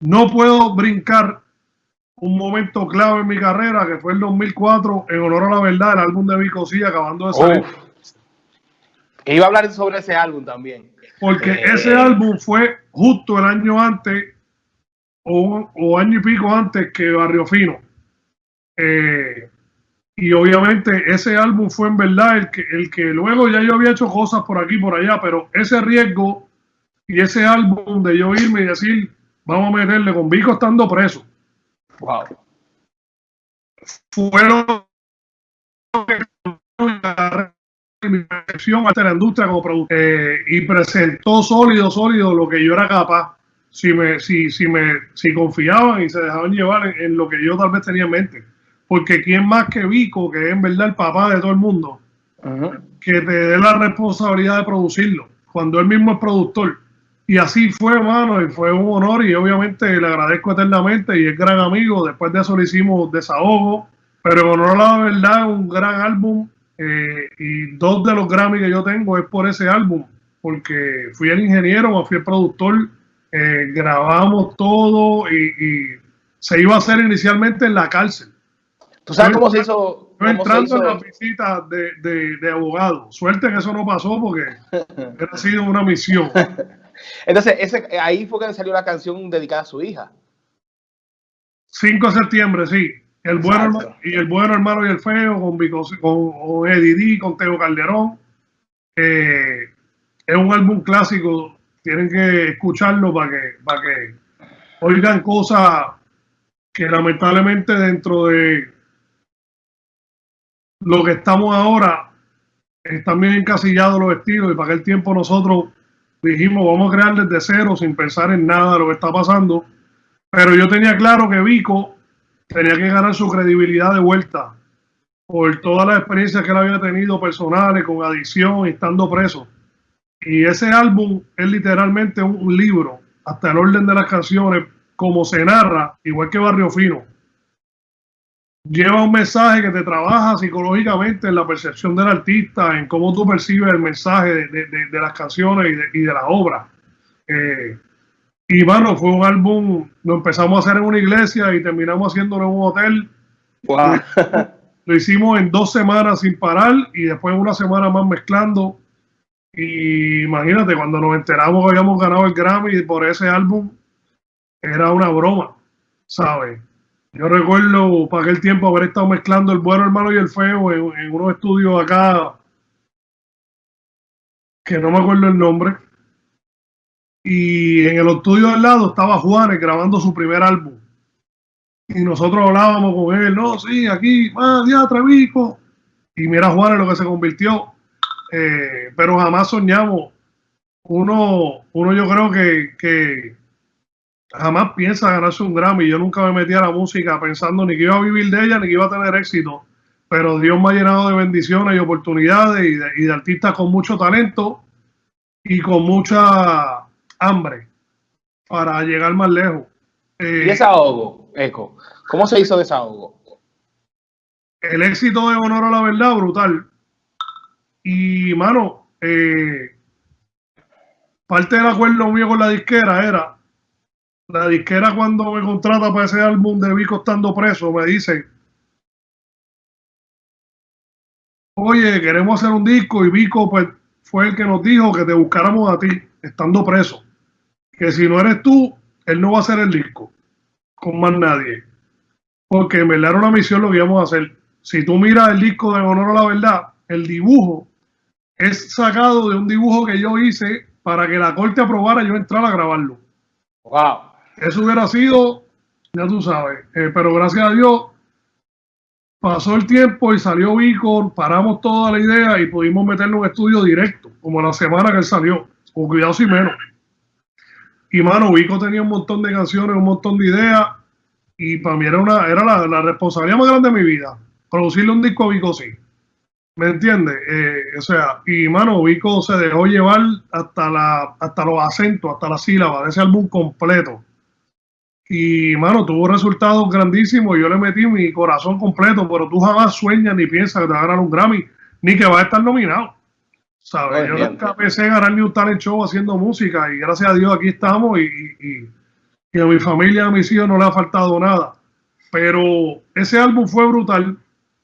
no puedo brincar un momento clave en mi carrera, que fue el 2004, en honor a la verdad, el álbum de Vico C, acabando de salir. Iba a hablar sobre ese álbum también. Porque eh, ese álbum fue justo el año antes, o, año y pico antes que Barrio Fino. Eh, y obviamente ese álbum fue en verdad el que, el que luego ya yo había hecho cosas por aquí por allá, pero ese riesgo y ese álbum de yo irme y decir, vamos a meterle con Vico estando preso. Wow. Fueron percepción ante la industria como productor eh, y presentó sólido, sólido lo que yo era capaz. Si me, si, si me, si confiaban y se dejaban llevar en, lo que yo tal vez tenía en mente. Porque quién más que Vico, que es en verdad el papá de todo el mundo, que te dé la responsabilidad de producirlo, cuando él mismo es productor. Y así fue, hermano, y fue un honor y obviamente le agradezco eternamente y es gran amigo. Después de eso le hicimos desahogo, pero en honor a la verdad, un gran álbum eh, y dos de los Grammy que yo tengo es por ese álbum, porque fui el ingeniero, fui el productor, eh, grabamos todo y, se iba a hacer inicialmente en la cárcel. ¿Tú sabes cómo se hizo? entrando en las visitas de, de, de abogado. Suerte que eso no pasó porque ha sido una misión. Entonces, ese, ahí fue que salió la canción dedicada a su hija. 5 de septiembre, sí. El bueno, y el bueno hermano y el feo con, con, Eddie con Teo Calderón. Eh, es un álbum clásico. Tienen que escucharlo para que, para que oigan cosas que lamentablemente dentro de lo que estamos ahora están bien encasillados los estilos y para aquel tiempo nosotros dijimos vamos a crear desde cero sin pensar en nada de lo que está pasando. Pero yo tenía claro que Vico tenía que ganar su credibilidad de vuelta por todas las experiencias que él había tenido personales con adicción estando preso. Y ese álbum es literalmente un, libro, hasta el orden de las canciones, como se narra, igual que Barrio Fino. Lleva un mensaje que te trabaja psicológicamente en la percepción del artista, en cómo tú percibes el mensaje de, las canciones y de, la obra. Eh, y bueno, fue un álbum, lo empezamos a hacer en una iglesia y terminamos haciéndolo en un hotel. Lo hicimos en dos semanas sin parar y después una semana más mezclando. Y imagínate, cuando nos enteramos que habíamos ganado el Grammy por ese álbum, era una broma, ¿sabes? Yo recuerdo para aquel tiempo haber estado mezclando el bueno, el malo y el feo en, unos estudios acá, que no me acuerdo el nombre y en el estudio al lado estaba Juanes grabando su primer álbum. Y nosotros hablábamos con él, no, sí, aquí, ah, ya, Trevico. Y mira Juanes lo que se convirtió. Eh, pero jamás soñamos. Uno, uno yo creo que, que jamás piensa ganarse un Grammy. Yo nunca me metí a la música pensando ni que iba a vivir de ella ni que iba a tener éxito. Pero Dios me ha llenado de bendiciones y oportunidades y de, y de artistas con mucho talento y con mucha hambre para llegar más lejos. Eh, ¿Y desahogo, Eco? ¿Cómo se hizo desahogo? El éxito de Honor a la Verdad, brutal. Y, mano, eh, parte del acuerdo mío con la disquera era, la disquera cuando me contrata para ese álbum de Vico estando preso, me dice, oye, queremos hacer un disco y Vico pues, fue el que nos dijo que te buscáramos a ti, estando preso que si no eres tú, él no va a hacer el disco con más nadie. Porque me verdad era una misión lo que íbamos a hacer. Si tú miras el disco de Honor a la Verdad, el dibujo es sacado de un dibujo que yo hice para que la corte aprobara yo entrar a grabarlo. Wow. Eso hubiera sido, ya tú sabes, eh, pero gracias a Dios pasó el tiempo y salió Vico, paramos toda la idea y pudimos meterlo en estudio directo, como la semana que salió, con cuidado si menos. Y mano, Vico tenía un montón de canciones, un montón de ideas. Y para mí era, una, era la, responsabilidad más grande de mi vida. Producirle un disco a Vico, sí. ¿Me entiendes? Eh, o sea, y mano, Vico se dejó llevar hasta, la, hasta los acentos, hasta la sílaba de ese álbum completo. Y mano, tuvo resultados grandísimos. Yo le metí mi corazón completo, pero tú jamás sueñas ni piensas que te va a ganar un Grammy, ni que va a estar nominado. ¿sabes? Yo nunca pensé en ganar ni un talent show haciendo música y gracias a Dios aquí estamos y, y a mi familia, a mis hijos no le ha faltado nada. Pero ese álbum fue brutal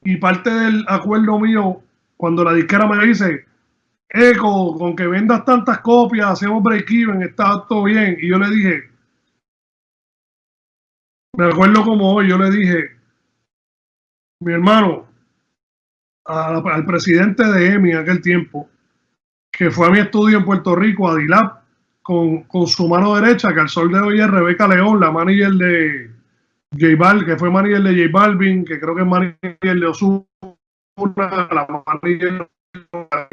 y parte del acuerdo mío, cuando la disquera me dice, Eco, con que vendas tantas copias, hacemos break-even, está todo bien. Y yo le dije, me acuerdo como hoy, yo le dije, mi hermano, al presidente de EMI en aquel tiempo, que fue a mi estudio en Puerto Rico, a Dilap, con, con, su mano derecha, que al sol de hoy es Rebeca León, la manager de J Balvin, que fue manager de J Balvin, que creo que es manager de Osuna, la manager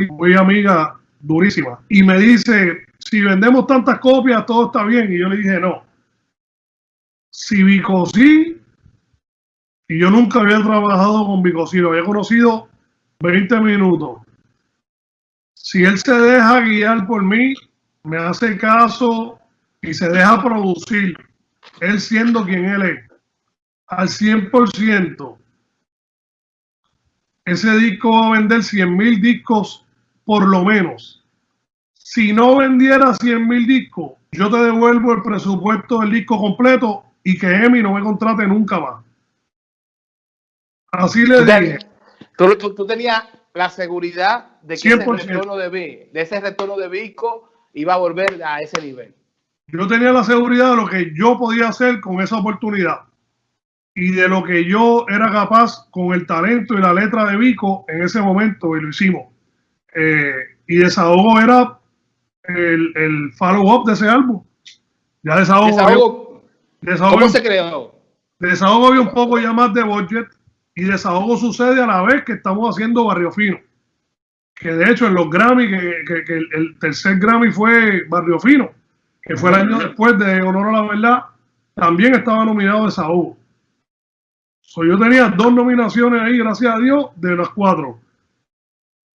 muy amiga, durísima. Y me dice, si vendemos tantas copias, todo está bien. Y yo le dije, no. Si Vicosí, y yo nunca había trabajado con Vicosí, lo había conocido 20 minutos. Si él se deja guiar por mí, me hace caso y se deja producir, él siendo quien él es, al 100%, ese disco va a vender 100 mil discos por lo menos. Si no vendiera 100 mil discos, yo te devuelvo el presupuesto del disco completo y que Emi no me contrate nunca más. Así le dije. Tú, tenías la seguridad de que ese retorno de, de ese retorno de iba a volver a ese nivel. Yo tenía la seguridad de lo que yo podía hacer con esa oportunidad y de lo que yo era capaz con el talento y la letra de Vico en ese momento y lo hicimos. Eh, y Desahogo era el, el follow-up de ese álbum. Ya Desahogo, desahogo, ¿Cómo se creó? Desahogo había un poco ya más de budget y Desahogo sucede a la vez que estamos haciendo Barrio Fino. Que de hecho en los Grammy, que, que, el, tercer Grammy fue Barrio Fino, que fue el año después de Honor a la Verdad, también estaba nominado Desahogo yo tenía dos nominaciones ahí, gracias a Dios, de las cuatro.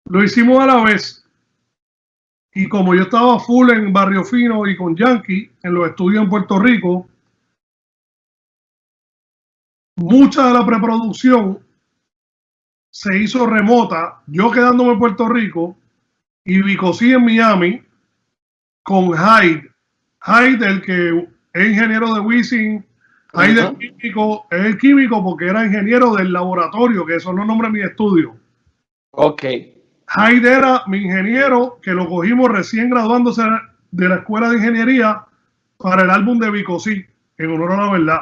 Lo hicimos a la vez. Y como yo estaba full en Barrio Fino y con Yankee, en los estudios en Puerto Rico, mucha de la preproducción se hizo remota, yo quedándome en Puerto Rico y Vicosí en Miami con Hyde. Hyde, el que es ingeniero de Wisin, Hyde químico, es el químico porque era ingeniero del laboratorio, que eso no nombra mi estudio. Ok. Hyde era mi ingeniero que lo cogimos recién graduándose de la escuela de ingeniería para el álbum de Vicosí, en honor a la verdad.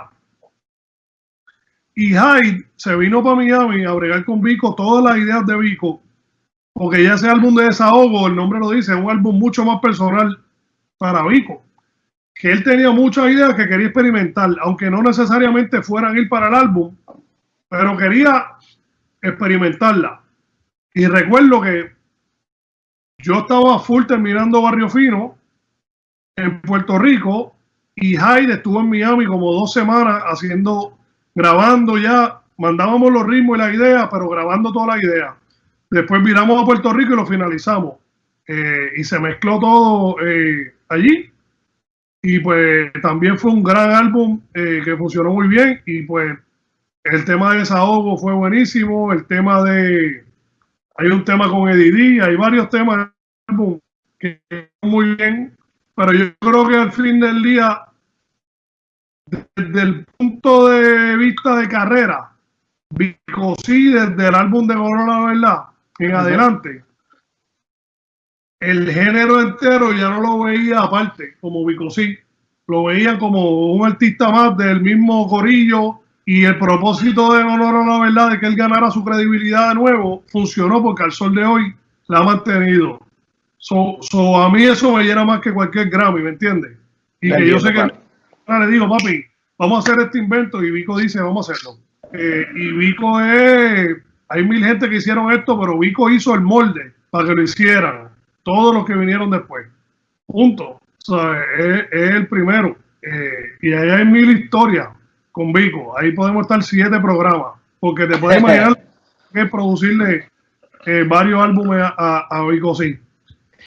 Y Hyde se vino para Miami a bregar con Vico todas las ideas de Vico, porque ya ese álbum de desahogo, el nombre lo dice, es un álbum mucho más personal para Vico que él tenía muchas ideas que quería experimentar, aunque no necesariamente fueran ir para el álbum, pero quería experimentarla. Y recuerdo que yo estaba full terminando Barrio Fino en Puerto Rico y Hyde estuvo en Miami como dos semanas haciendo, grabando ya, mandábamos los ritmos y las ideas, pero grabando toda la idea. Después miramos a Puerto Rico y lo finalizamos. Eh, y se mezcló todo eh, allí y pues también fue un gran álbum eh, que funcionó muy bien. Y pues el tema de desahogo fue buenísimo. El tema de. Hay un tema con Eddie hay varios temas que muy bien. Pero yo creo que al fin del día, desde el punto de vista de carrera, sí desde el álbum de La Verdad en adelante, el género entero ya no lo veía aparte, como Vicosí, lo veía como un artista más del mismo corillo y el propósito de honor a la verdad de que él ganara su credibilidad de nuevo funcionó porque al sol de hoy la ha mantenido. So, a mí eso me llena más que cualquier Grammy, ¿me entiendes? Y que yo sé que le digo, papi, vamos a hacer este invento y Vico dice, vamos a hacerlo. Eh, y Vico es, hay mil gente que hicieron esto, pero Vico hizo el molde para que lo hicieran todos los que vinieron después. Punto. es, el primero. Eh, y ahí hay mil historias con Vico. Ahí podemos estar siete programas. Porque te puedes imaginar que producirle eh, varios álbumes a, a Vico sí.